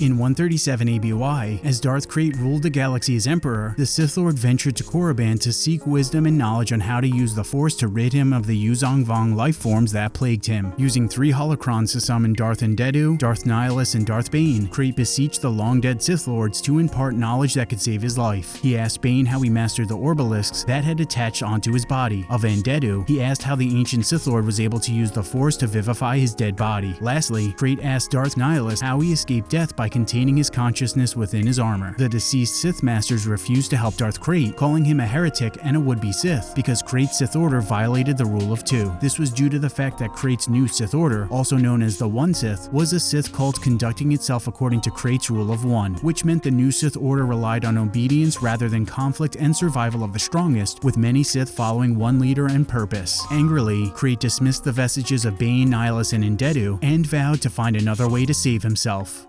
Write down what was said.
In 137 ABY, as Darth Krayt ruled the galaxy as Emperor, the Sith Lord ventured to Korriban to seek wisdom and knowledge on how to use the Force to rid him of the Yuuzhan Vong life forms that plagued him. Using three holocrons to summon Darth Andeddu, Darth Nihilus, and Darth Bane, Krayt beseeched the long-dead Sith Lords to impart knowledge that could save his life. He asked Bane how he mastered the Orbalisks that had attached onto his body. Of Andeddu, he asked how the ancient Sith Lord was able to use the Force to vivify his dead body. Lastly, Krayt asked Darth Nihilus how he escaped death by containing his consciousness within his armor. The deceased Sith Masters refused to help Darth Krayt, calling him a heretic and a would-be Sith, because Krayt's Sith Order violated the rule of two. This was due to the fact that Krayt's new Sith Order, also known as the One Sith, was a Sith cult conducting itself according to Krayt's rule of one, which meant the new Sith Order relied on obedience rather than conflict and survival of the strongest, with many Sith following one leader and purpose. Angrily, Krayt dismissed the vestiges of Bane, Nihilus, and Andeddu, and vowed to find another way to save himself.